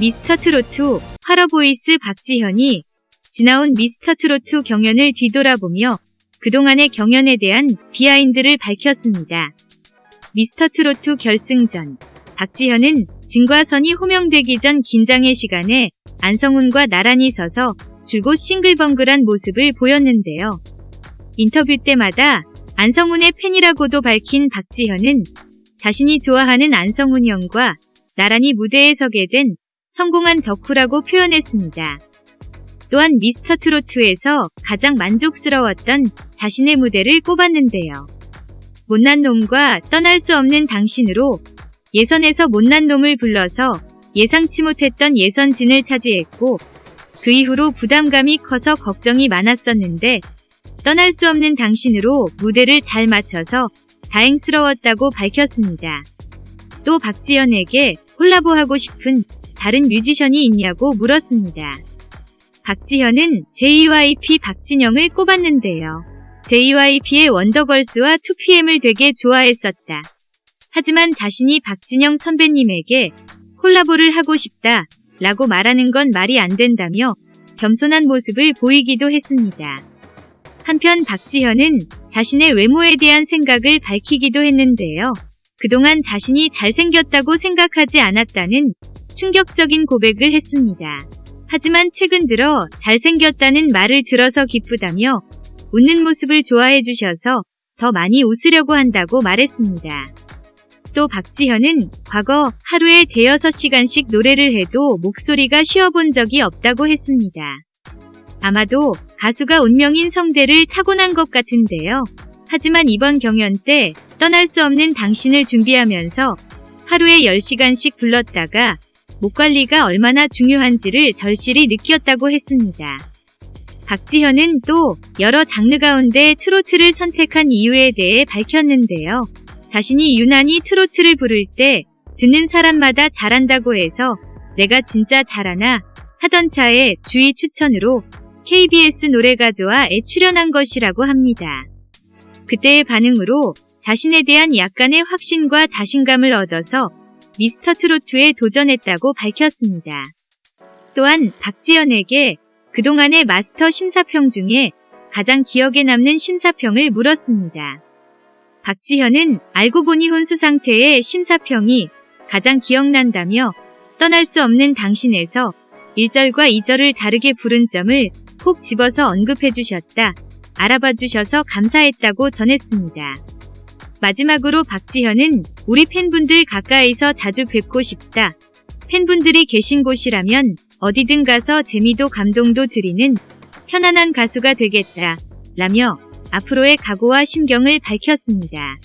미스터트로트 활어보이스 박지현이 지나온 미스터트로트 경연을 뒤돌아보며 그동안의 경연에 대한 비하인드를 밝혔습니다. 미스터트로트 결승전 박지현은 진과선이 호명되기 전 긴장의 시간에 안성훈과 나란히 서서 줄곧 싱글벙글한 모습을 보였는데요. 인터뷰 때마다 안성훈의 팬이라고도 밝힌 박지현은 자신이 좋아하는 안성훈 형과 나란히 무대에 서게 된 성공한 덕후라고 표현했습니다. 또한 미스터 트로트에서 가장 만족스러웠던 자신의 무대를 꼽았는데요. 못난 놈과 떠날 수 없는 당신으로 예선에서 못난 놈을 불러서 예상치 못했던 예선진을 차지했고 그 이후로 부담감이 커서 걱정이 많았었는데 떠날 수 없는 당신으로 무대를 잘 맞춰서 다행스러웠다고 밝혔습니다. 또 박지현에게 콜라보하고 싶은 다른 뮤지션이 있냐고 물었습니다. 박지현은 JYP 박진영을 꼽았는데요. JYP의 원더걸스와 2PM을 되게 좋아했었다. 하지만 자신이 박진영 선배님에게 콜라보를 하고 싶다 라고 말하는 건 말이 안 된다며 겸손한 모습을 보이기도 했습니다. 한편 박지현은 자신의 외모에 대한 생각을 밝히기도 했는데요. 그동안 자신이 잘생겼다고 생각하지 않았다는 충격적인 고백을 했습니다. 하지만 최근 들어 잘생겼다는 말을 들어서 기쁘다며 웃는 모습을 좋아해 주셔서 더 많이 웃으려고 한다고 말했습니다. 또 박지현은 과거 하루에 대여섯 시간씩 노래를 해도 목소리가 쉬어본 적이 없다고 했습니다. 아마도 가수가 운명인 성대를 타고난 것 같은데요. 하지만 이번 경연 때 떠날 수 없는 당신을 준비하면서 하루에 10시간씩 불렀다가 목 관리가 얼마나 중요한지를 절실히 느꼈다고 했습니다. 박지현은 또 여러 장르 가운데 트로트를 선택한 이유에 대해 밝혔는데요. 자신이 유난히 트로트를 부를 때 듣는 사람마다 잘한다고 해서 내가 진짜 잘하나 하던 차에 주위 추천으로 KBS 노래가조와에 출연한 것이라고 합니다. 그때의 반응으로 자신에 대한 약간의 확신과 자신감을 얻어서 미스터 트로트에 도전했다고 밝혔습니다. 또한 박지연에게 그동안의 마스터 심사평 중에 가장 기억에 남는 심사평을 물었습니다. 박지현은 알고 보니 혼수 상태의 심사평이 가장 기억난다며 떠날 수 없는 당신에서 1절과 2절을 다르게 부른 점을 콕 집어서 언급해 주셨다. 알아봐 주셔서 감사했다고 전했습니다. 마지막으로 박지현은 우리 팬분들 가까이서 자주 뵙고 싶다. 팬분들이 계신 곳이라면 어디든 가서 재미도 감동도 드리는 편안한 가수가 되겠다. 라며 앞으로의 각오와 심경을 밝혔습니다.